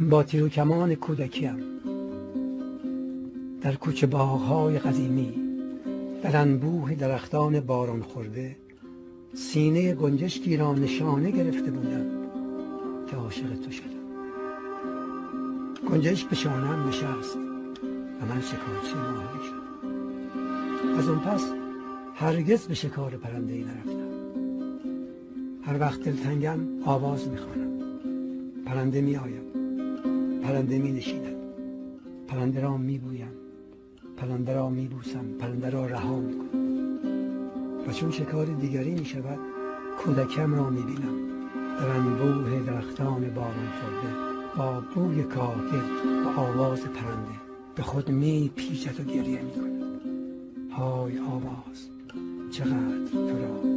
با تیر و کمان کودکیم. در کوچه باغهای قدیمی در انبوه درختان باران خورده سینه گنجشکی را نشانه گرفته بودم که عاشق تو شدم. گنجشک به شانم نشست و من شکارچی ماهی شدم. از اون پس هرگز به شکار پرنده ای نرفتم. هر وقت دلتنگم آواز می‌خوانم. پرنده می آیم پرنده می نشیند پرنده را می بویم. پرنده را می بوسم. پرنده را رها می کنم. و چون شکار دیگری می شود کودکم را می بینم. در انبوه درختان باران خورده با بوی کاهگل و آواز پرنده به خود می پیچد و گریه می کند های آواز چقدر تو را